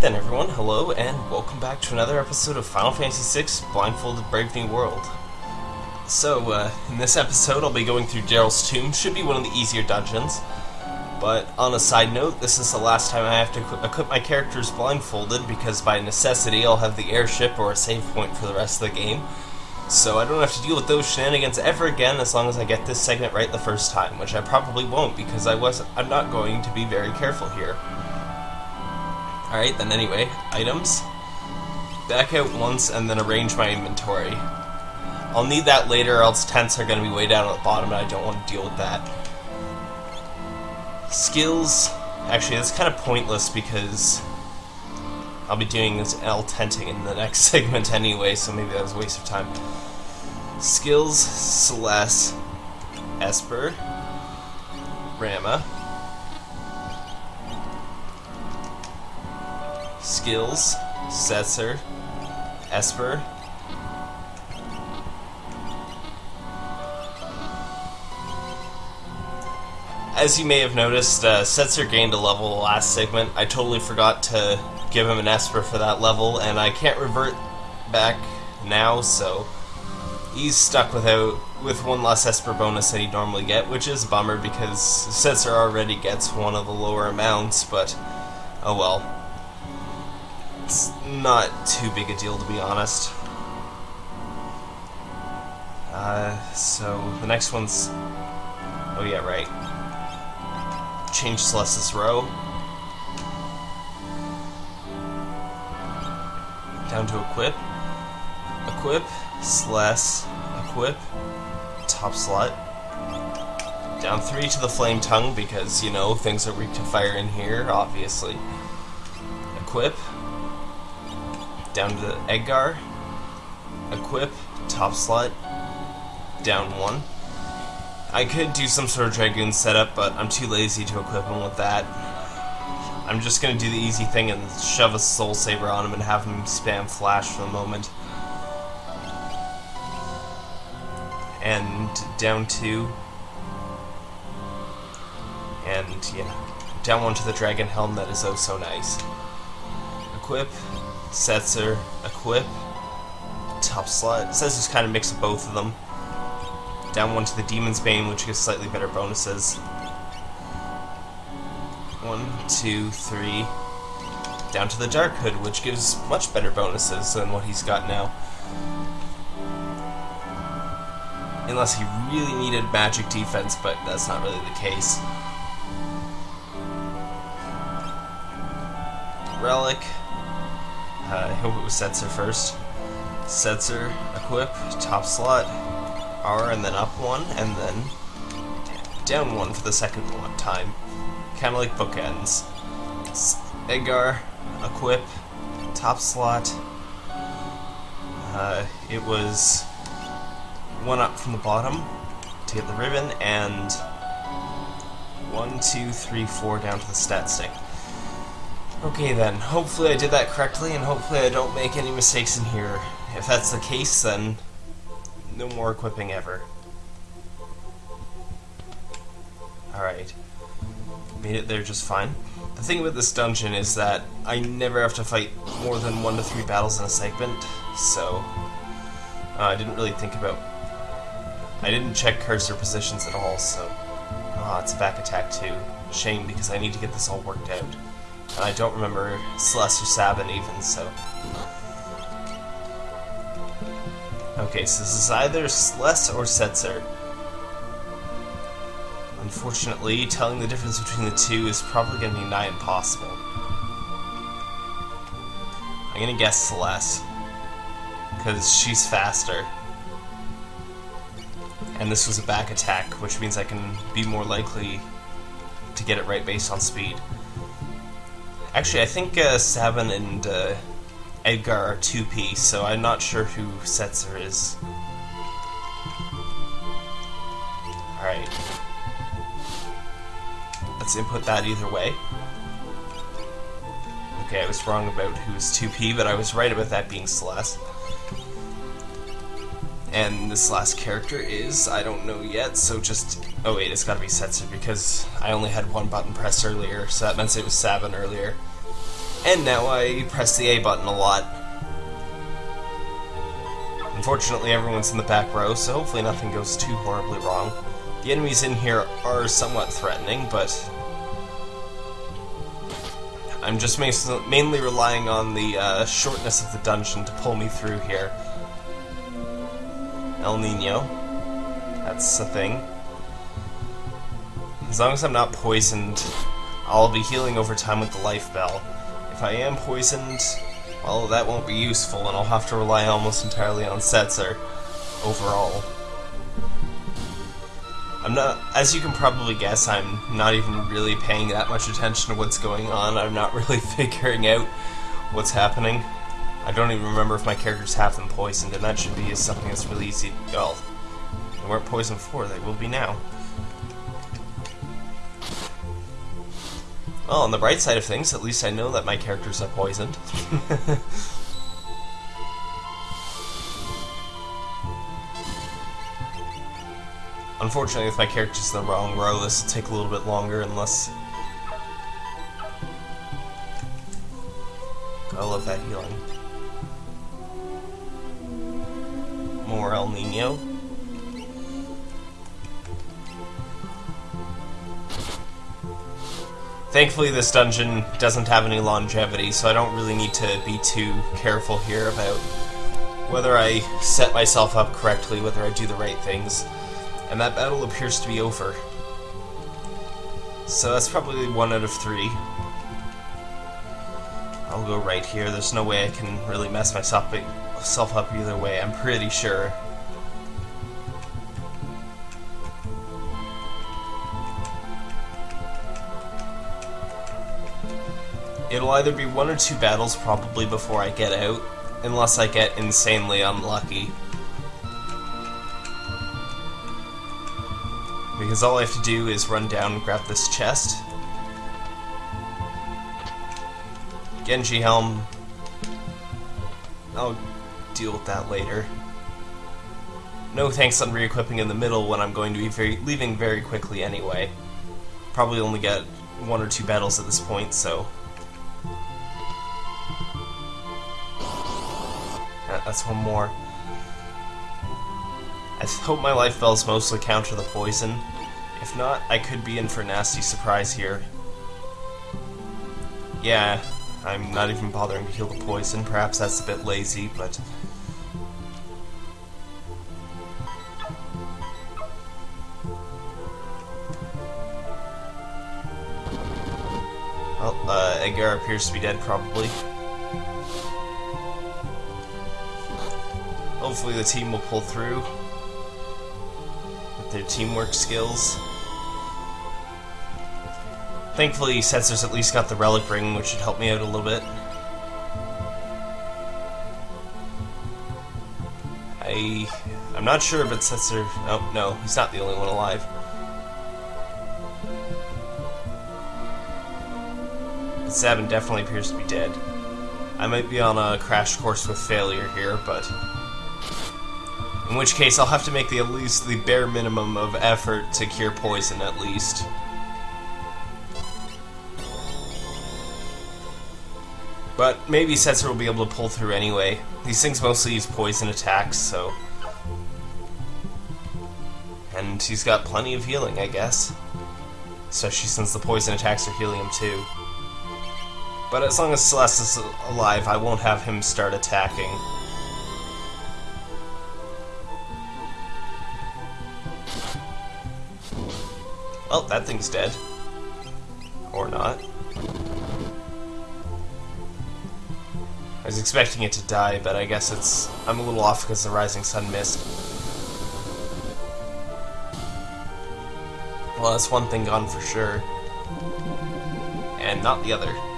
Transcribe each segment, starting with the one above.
Then everyone, hello and welcome back to another episode of Final Fantasy VI Blindfolded Brave New World. So, uh, in this episode I'll be going through Daryl's Tomb, should be one of the easier dungeons. But on a side note, this is the last time I have to equi- equip my characters blindfolded because by necessity I'll have the airship or a save point for the rest of the game. So I don't have to deal with those shenanigans ever again as long as I get this segment right the first time, which I probably won't because I was I'm not going to be very careful here. Alright, then anyway, items. Back out once and then arrange my inventory. I'll need that later, or else tents are going to be way down at the bottom, and I don't want to deal with that. Skills. Actually, that's kind of pointless because I'll be doing this L tenting in the next segment anyway, so maybe that was a waste of time. Skills Celeste, Esper, Ramuh. Skills Setzer, Esper. As you may have noticed, uh, Setzer gained a level last segment. I totally forgot to give him an Esper for that level, and I can't revert back now, so he's stuck without with one less Esper bonus that he'd normally get, which is a bummer because Setzer already gets one of the lower amounts, but oh well. It's not too big a deal to be honest. Uh, so the next one's oh yeah right. Change Celeste's row. Down to equip. Equip, Celeste, equip, top slot. Down three to the flame tongue because, you know, things are weak to fire in here, obviously. Equip. Down to the Edgar. Equip, top slot. Down one. I could do some sort of Dragoon setup, but I'm too lazy to equip him with that. I'm just gonna do the easy thing and shove a Soul Saber on him and have him spam Flash for the moment. And down two. And, yeah, down one to the Dragon Helm that is oh so nice. Equip, Setzer, equip, top slot. Just kind of mix of both of them. Down one to the Demon's Bane, which gives slightly better bonuses. One, two, three. Down to the Dark Hood, which gives much better bonuses than what he's got now. Unless he really needed magic defense, but that's not really the case. Relic. Uh, I hope it was Setzer first. Setzer, equip, top slot, R, and then up one, and then down one for the second one time. Kind of like bookends. Edgar, equip, top slot. Uh, it was one up from the bottom to get the ribbon, and one, two, three, four down to the stat stick. Okay then, hopefully I did that correctly, and hopefully I don't make any mistakes in here. If that's the case, then no more equipping ever. Alright. Made it there just fine. The thing with this dungeon is that I never have to fight more than one to three battles in a segment, so uh, I didn't really think about... I didn't check cursor positions at all, so... Ah, oh, it's a back attack too. Shame, because I need to get this all worked out. And I don't remember Celeste or Sabin even, so... Okay, so this is either Celeste or Setzer. Unfortunately, telling the difference between the two is probably going to be nigh impossible. I'm going to guess Celeste. Because she's faster. And this was a back attack, which means I can be more likely to get it right based on speed. Actually, I think uh, and uh, Edgar are 2P, so I'm not sure who Setzer is. Alright. Let's input that either way. Okay, I was wrong about who's 2P, but I was right about that being Celeste. And this last character is, I don't know yet, so just... Oh wait, it's gotta be Setzer, because I only had one button pressed earlier, so that meant it was Sabin earlier. And now I press the A button a lot. Unfortunately, everyone's in the back row, so hopefully nothing goes too horribly wrong. The enemies in here are somewhat threatening, but I'm just mainly relying on the uh, shortness of the dungeon to pull me through here. El Nino. That's a thing. As long as I'm not poisoned, I'll be healing over time with the life bell. If I am poisoned, well, that won't be useful, and I'll have to rely almost entirely on Setzer overall. I'm not, as you can probably guess, I'm not even really paying that much attention to what's going on. I'm not really figuring out what's happening. I don't even remember if my character's have them poisoned, and that should be something that's really easy. To. Well, they weren't poisoned before, they will be now. Well, on the bright side of things, at least I know that my characters are poisoned. Unfortunately, if my character's in the wrong row, this will take a little bit longer unless... I love that healing. More El Nino. Thankfully, this dungeon doesn't have any longevity, so I don't really need to be too careful here about whether I set myself up correctly, whether I do the right things. And that battle appears to be over. So that's probably one out of three. I'll go right here. There's no way I can really mess myself up either way, I'm pretty sure. It'll either be one or two battles probably before I get out, unless I get insanely unlucky. Because all I have to do is run down and grab this chest. Genji Helm. I'll deal with that later. No thanks on re-equipping in the middle when I'm going to be very, leaving very quickly anyway. Probably only get one or two battles at this point, so... that's one more. I hope my life bells mostly counter the poison. If not, I could be in for a nasty surprise here. Yeah, I'm not even bothering to heal the poison. Perhaps that's a bit lazy, but... Well, uh, Edgar appears to be dead, probably. Hopefully the team will pull through with their teamwork skills. Thankfully, Setzer's at least got the Relic Ring, which should help me out a little bit. I... I'm not sure, but Setzer... Oh, no, he's not the only one alive. But Sabin definitely appears to be dead. I might be on a crash course with failure here, but in which case, I'll have to make the at least the bare minimum of effort to cure poison, at least. But maybe Setzer will be able to pull through anyway. These things mostly use poison attacks, so... And he's got plenty of healing, I guess. Especially since the poison attacks are healing him too. But as long as Celes is alive, I won't have him start attacking. Well, that thing's dead. Or not. I was expecting it to die, but I guess it's... I'm a little off because the rising sun missed. Well, that's one thing gone for sure. And not the other.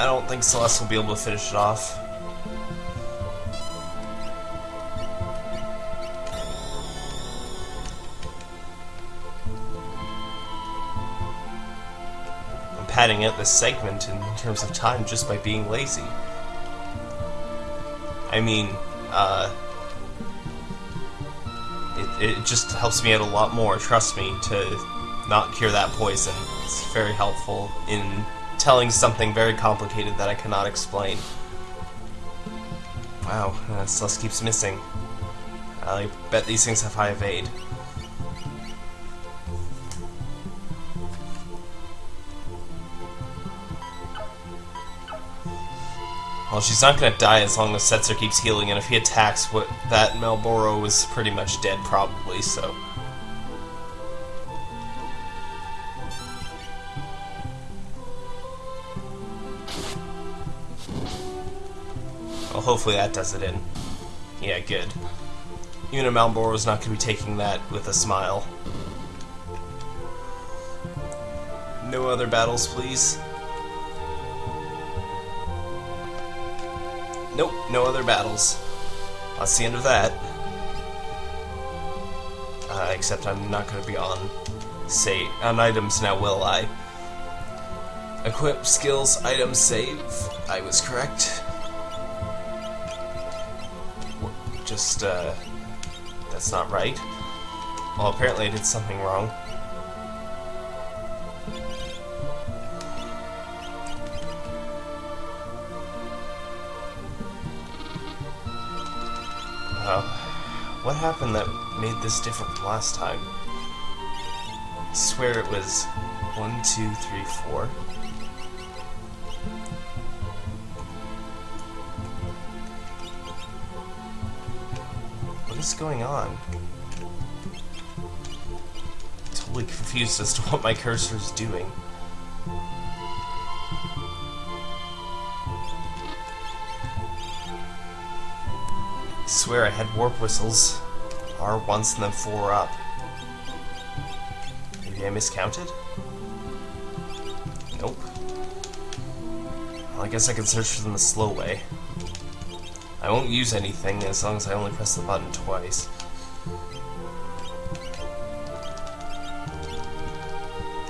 I don't think Celeste will be able to finish it off. I'm padding out this segment in terms of time just by being lazy. I mean, uh... it just helps me out a lot more, trust me, to not cure that poison. It's very helpful in telling something very complicated that I cannot explain. Wow, uh, Celeste keeps missing. I bet these things have high evade. Well, she's not gonna die as long as Setzer keeps healing, and if he attacks, what that Malboro is pretty much dead, probably, so... Well, hopefully that does it in. Yeah, good. Even Malboro's not gonna be taking that with a smile. No other battles, please. Nope, no other battles. That's the end of that. Uh, except I'm not going to be on, say, on items now, will I? Equip, skills, items, save. I was correct. Just, uh, that's not right. Well, apparently I did something wrong. Uh, what happened that made this different from last time? I swear it was one, two, three, four. Is going on? Totally confused as to what my cursor is doing. swear I had warp whistles. R once and then four up. Maybe I miscounted? Nope. Well, I guess I can search for them the slow way. I won't use anything as long as I only press the button twice.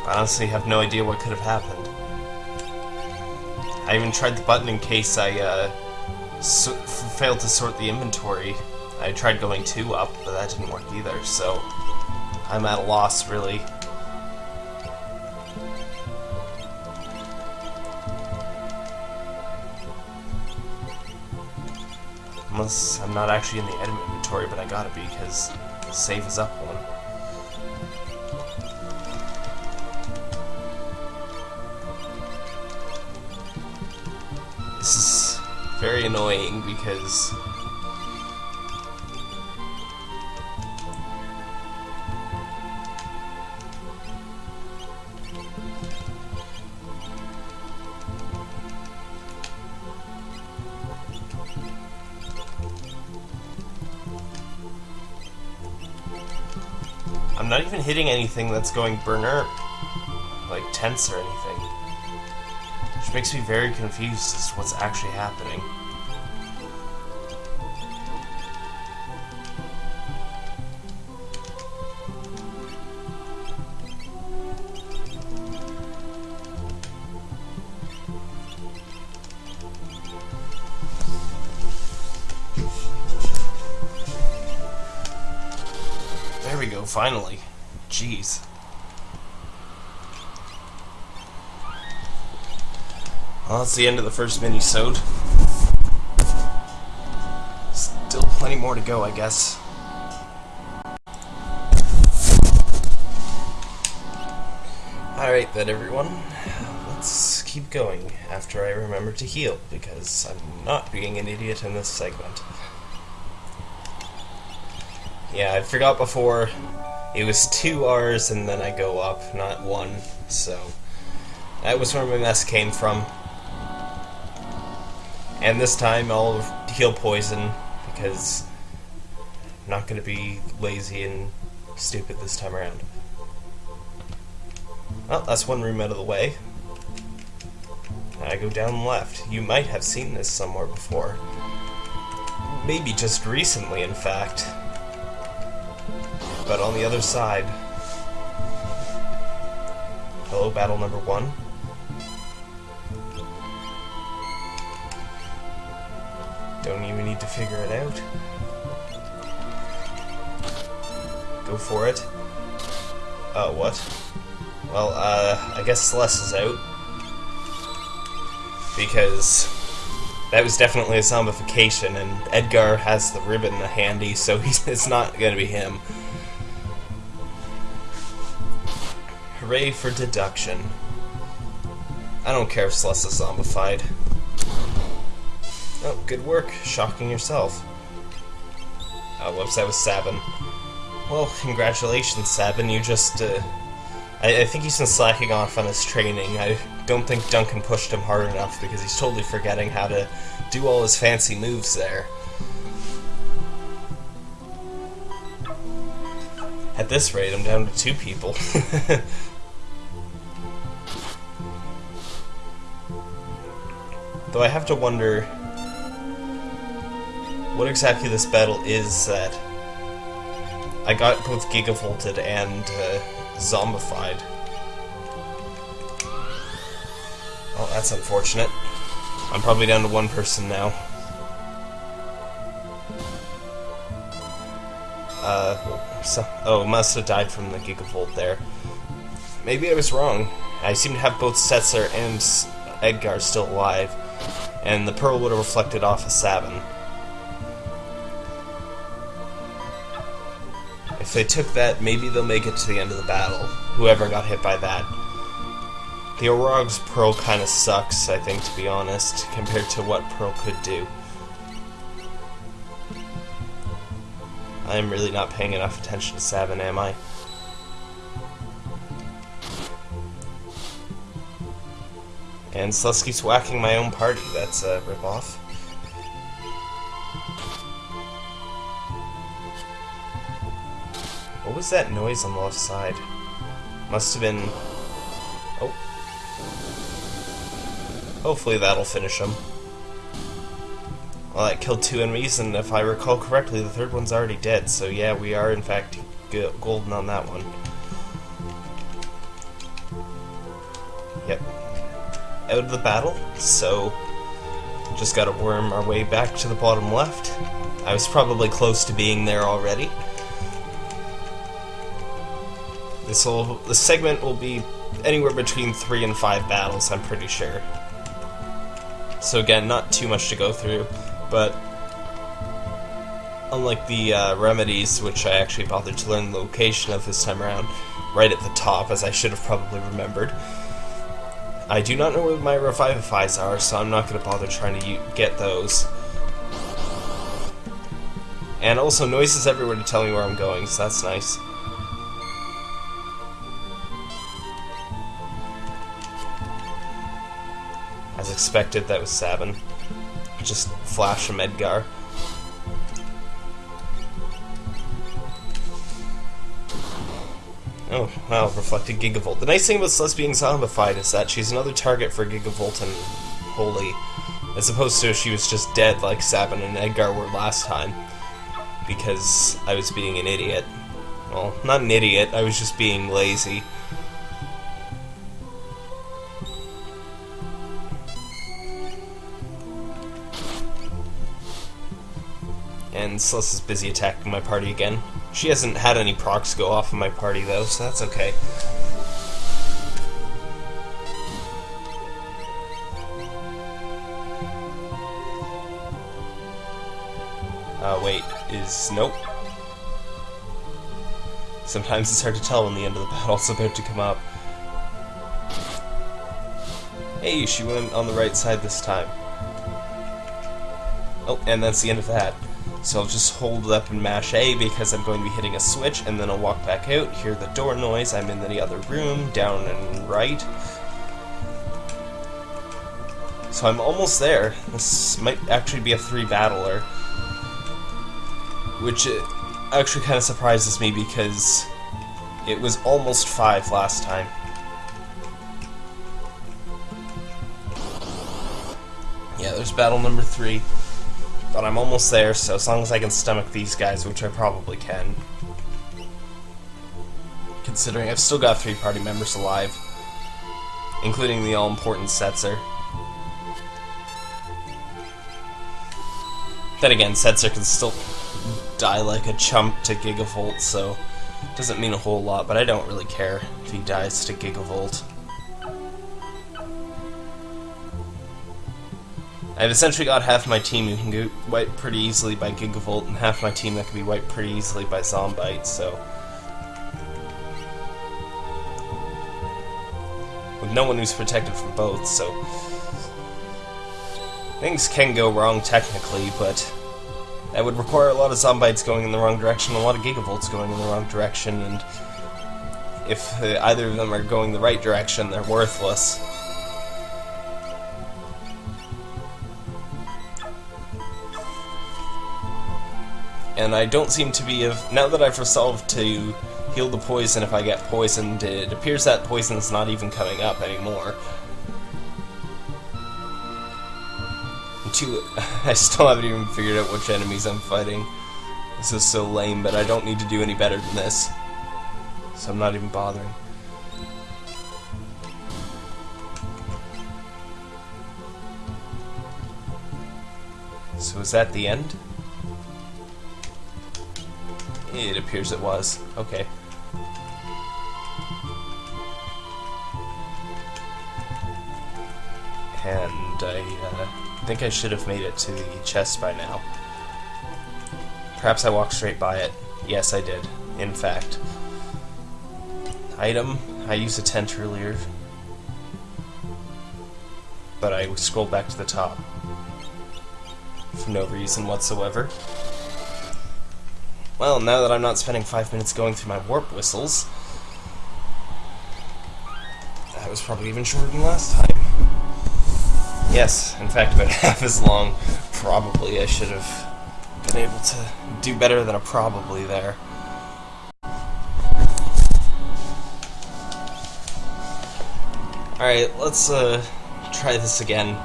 I honestly have no idea what could have happened. I even tried the button in case I, uh, failed to sort the inventory. I tried going two up, but that didn't work either, so I'm at a loss, really. Unless I'm not actually in the item inventory, but I gotta be, because save is up one. This is very annoying because even hitting anything that's going burner, like tense or anything. Which makes me very confused as to what's actually happening. There we go, finally. Jeez. Well, that's the end of the first mini-sode. Still plenty more to go, I guess. Alright then, everyone. Let's keep going after I remember to heal, because I'm not being an idiot in this segment. Yeah, I forgot before, it was two R's and then I go up, not one, so... That was where my mess came from. And this time I'll heal poison because I'm not going to be lazy and stupid this time around. Well, that's one room out of the way. I go down left. You might have seen this somewhere before. Maybe just recently, in fact. But on the other side... Hello, battle number one. Don't even need to figure it out. Go for it. Oh, what? Well, uh, I guess Celeste is out. Because that was definitely a zombification, and Edgar has the ribbon handy, so he's, it's not gonna be him. Hooray for deduction. I don't care if Celeste is zombified. Oh, good work, shocking yourself. Oh, whoops, that was Sabin. Well, congratulations, Sabin, you just, uh, I, I, think he's been slacking off on his training. I don't think Duncan pushed him hard enough because he's totally forgetting how to do all his fancy moves there. At this rate, I'm down to two people. Though I have to wonder what exactly this battle is that I got both gigavolted and uh, zombified. Oh, that's unfortunate. I'm probably down to one person now. Uh, so, oh, must have died from the gigavolt there. Maybe I was wrong. I seem to have both Setzer and Edgar still alive, and the pearl would have reflected off of Sabin. If they took that, maybe they'll make it to the end of the battle. Whoever got hit by that. The Orog's Pearl kind of sucks, I think, to be honest, compared to what Pearl could do. I'm really not paying enough attention to Sabin, am I? And Slusky's whacking my own party, that's a ripoff. What was that noise on the left side? Must have been... Oh. Hopefully that'll finish him. Well, that killed two enemies, and if I recall correctly, the third one's already dead, so yeah, we are in fact golden on that one. Yep. Out of the battle, so just gotta worm our way back to the bottom left. I was probably close to being there already. This will this segment will be anywhere between three and five battles, I'm pretty sure. So again, not too much to go through, but unlike the uh, remedies, which I actually bothered to learn the location of this time around, right at the top, as I should have probably remembered. I do not know where my revivifies are, so I'm not going to bother trying to get those. And also, noises everywhere to tell me where I'm going, so that's nice. As expected, that was Sabin. Just flash from Edgar. Oh, wow, reflected Gigavolt. The nice thing about Celeste being zombified is that she's another target for Gigavolt and Holy, as opposed to she was just dead like Sabin and Edgar were last time. Because I was being an idiot. Well, not an idiot, I was just being lazy. and Celeste is busy attacking my party again. She hasn't had any procs go off in my party though, so that's okay. Uh, wait, is... nope. Sometimes it's hard to tell when the end of the battle's about to come up. Hey, she went on the right side this time. Oh, and that's the end of that. So I'll just hold it up and mash A because I'm going to be hitting a switch, and then I'll walk back out, hear the door noise, I'm in the other room, down and right. So I'm almost there. This might actually be a three-battler. Which actually kind of surprises me because it was almost five last time. Yeah, there's battle number three. But I'm almost there, so as long as I can stomach these guys, which I probably can. Considering I've still got three party members alive. Including the all-important Setzer. Then again, Setzer can still die like a chump to Gigavolt, so Doesn't mean a whole lot, but I don't really care if he dies to Gigavolt. I've essentially got half my team who can get wiped pretty easily by Gigavolt, and half my team that can be wiped pretty easily by Zombite, so... With no one who's protected from both, so... Things can go wrong technically, but that would require a lot of Zombites going in the wrong direction, a lot of Gigavolts going in the wrong direction, and if uh, either of them are going the right direction, they're worthless. And I don't seem to be of now that I've resolved to heal the poison if I get poisoned, it appears that poison's not even coming up anymore. I still haven't even figured out which enemies I'm fighting. This is so lame, but I don't need to do any better than this. So I'm not even bothering. So is that the end? It appears it was. Okay. And I uh, think I should have made it to the chest by now. Perhaps I walked straight by it. Yes, I did. In fact. Item. I used a tent earlier. But I scrolled back to the top. For no reason whatsoever. Well, now that I'm not spending five minutes going through my warp whistles, that was probably even shorter than last time. Yes, in fact, about half as long. Probably I should have been able to do better than a probably there. Alright, let's uh, try this again.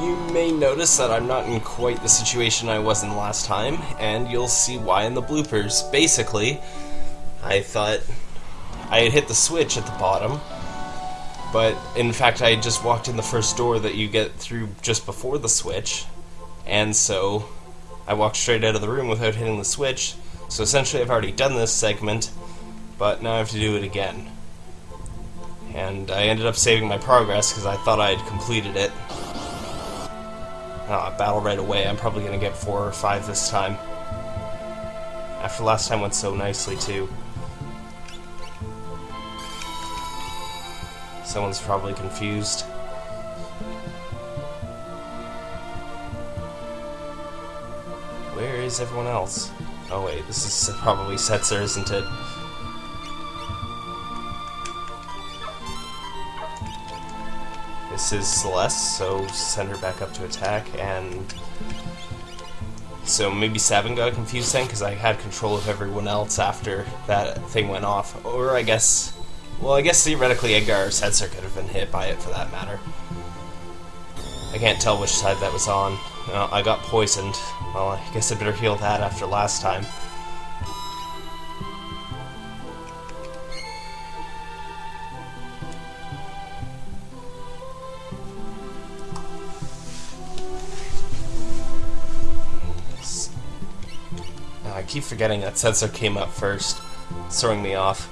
You may notice that I'm not in quite the situation I was in last time, and you'll see why in the bloopers. Basically, I thought I had hit the switch at the bottom, but in fact I just walked in the first door that you get through just before the switch, and so I walked straight out of the room without hitting the switch, so essentially I've already done this segment, but now I have to do it again. And I ended up saving my progress because I thought I had completed it uh, battle right away. I'm probably going to get four or five this time. After last time went so nicely, too. Someone's probably confused. Where is everyone else? Oh wait, this is probably Setzer, isn't it? This is Celeste, so send her back up to attack, and... So maybe Seven got confused then, because I had control of everyone else after that thing went off. Or I guess... Well, I guess theoretically Edgar or Setzer could have been hit by it, for that matter. I can't tell which side that was on. Uh, I got poisoned. Well, I guess I better heal that after last time. Keep forgetting that Setzer came up first, throwing me off.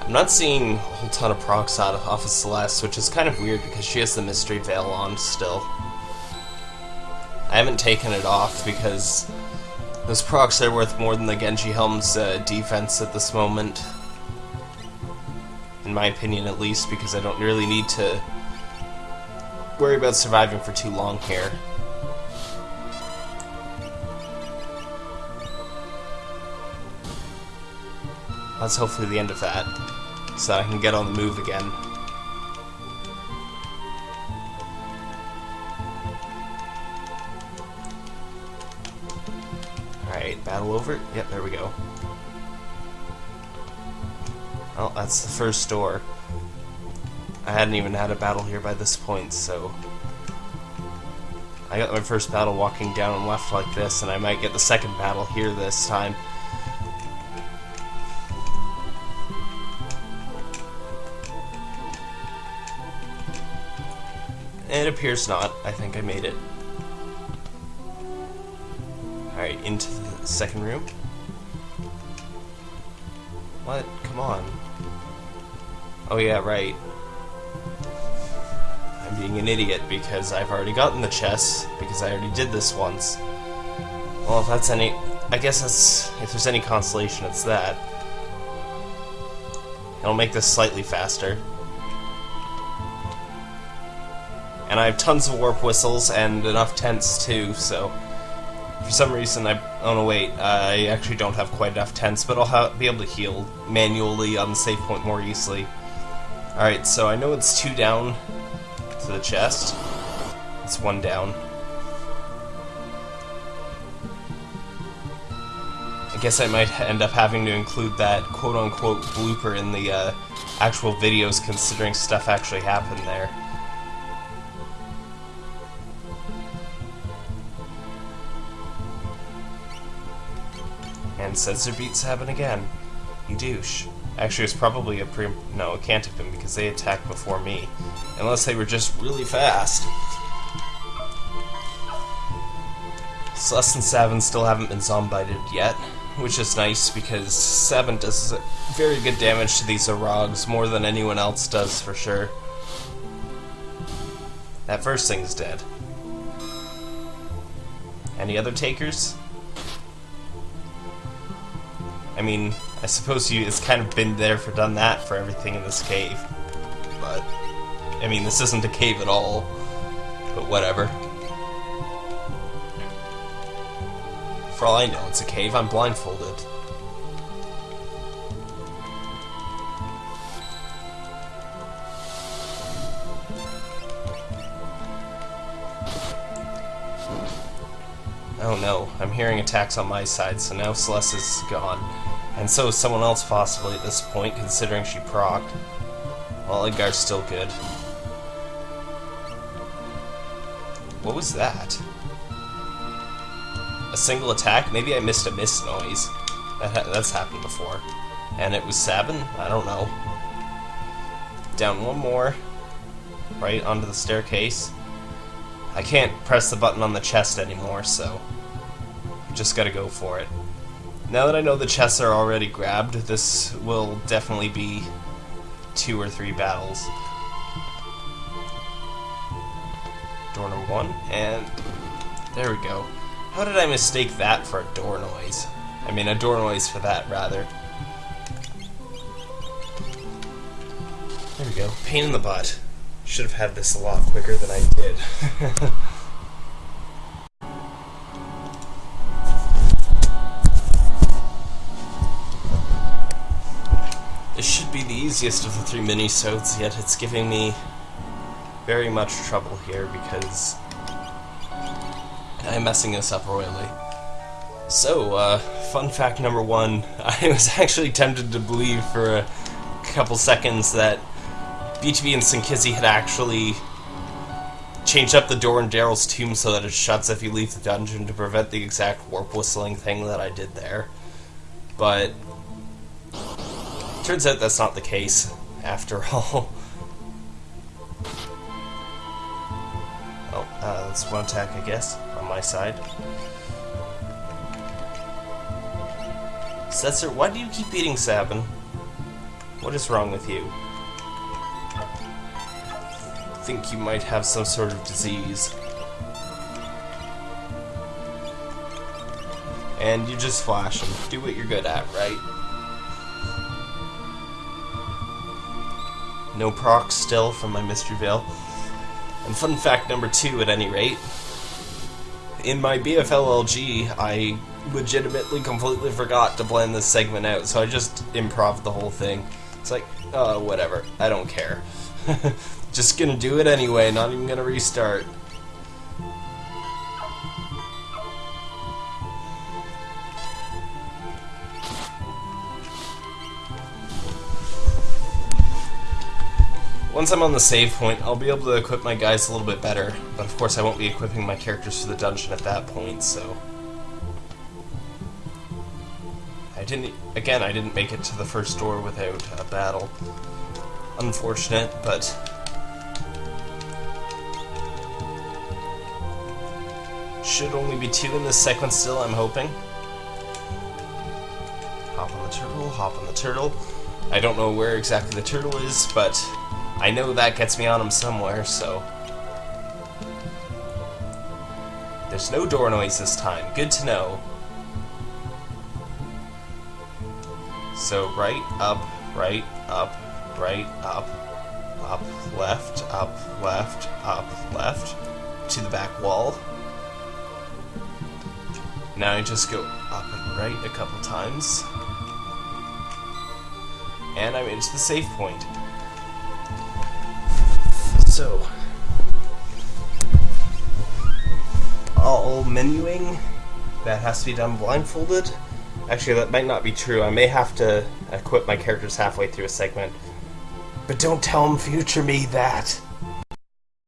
I'm not seeing a whole ton of procs out of Celeste, which is kind of weird because she has the Mystery Veil on still. I haven't taken it off because those procs are worth more than the Genji Helm's uh, defense at this moment in my opinion at least, because I don't really need to worry about surviving for too long here. That's hopefully the end of that, so that I can get on the move again. Alright, battle over? Yep, there we go. Oh, that's the first door. I hadn't even had a battle here by this point, so... I got my first battle walking down and left like this, and I might get the second battle here this time. It appears not. I think I made it. Alright, into the second room. What? Come on. Oh yeah, right. I'm being an idiot because I've already gotten the chest, because I already did this once. Well, if that's any... I guess that's... If there's any consolation, it's that. It'll make this slightly faster. And I have tons of warp whistles and enough tents too, so... For some reason, I... Oh no, wait. I actually don't have quite enough tents, but I'll be able to heal manually on the save point more easily. Alright, so I know it's two down to the chest. It's one down. I guess I might end up having to include that quote-unquote blooper in the uh, actual videos considering stuff actually happened there. And Sensor beats happen again. You douche. Actually, it's probably a pre... No, it can't have been because they attacked before me. Unless they were just really fast. Celeste and Sabin still haven't been zombited yet, which is nice because Sabin does very good damage to these Arags, more than anyone else does for sure. That first thing's dead. Any other takers? I mean, I suppose you it's kind of been there for done that for everything in this cave. But I mean this isn't a cave at all. But whatever. For all I know, it's a cave. I'm blindfolded. Oh no, I'm hearing attacks on my side, so now Celeste is gone. And so is someone else possibly at this point, considering she procced. Well, Edgar's still good. What was that? A single attack? Maybe I missed a miss noise. That ha that's happened before. And it was Sabin? I don't know. Down one more. Right onto the staircase. I can't press the button on the chest anymore, so... Just gotta go for it. Now that I know the chests are already grabbed, this will definitely be two or three battles. Door number one, and there we go. How did I mistake that for a door noise? I mean, a door noise for that, rather. There we go. Pain in the butt. Should have had this a lot quicker than I did. This should be the easiest of the three mini-sodes, yet it's giving me very much trouble here because I'm messing this up royally. So, uh, fun fact number one, I was actually tempted to believe for a couple seconds that BTB and Synchysi had actually changed up the door in Daryl's tomb so that it shuts if you leave the dungeon to prevent the exact warp whistling thing that I did there. But Turns out that's not the case, after all. oh, uh, that's one attack, I guess, on my side. Setzer, why do you keep eating Sabin? What is wrong with you? I think you might have some sort of disease. And you just flash and do what you're good at, right? No procs still from my Mystery Veil. And fun fact number two, at any rate, in my BFLLG, I legitimately completely forgot to blend this segment out, so I just improv the whole thing. It's like, uh, whatever, I don't care. just gonna do it anyway, not even gonna restart. Once I'm on the save point, I'll be able to equip my guys a little bit better, but of course I won't be equipping my characters for the dungeon at that point, so... I didn't... Again, I didn't make it to the first door without a battle. Unfortunate, but... Should only be two in this segment still, I'm hoping. Hop on the turtle, hop on the turtle. I don't know where exactly the turtle is, but I know that gets me on him somewhere, so... There's no door noise this time. Good to know. So right, up, right, up, right, up, up, left, up, left, up, left, to the back wall. Now I just go up and right a couple times. And I'm into the safe point. So, all menuing, that has to be done blindfolded. Actually, that might not be true. I may have to equip my characters halfway through a segment. But don't tell them future me that.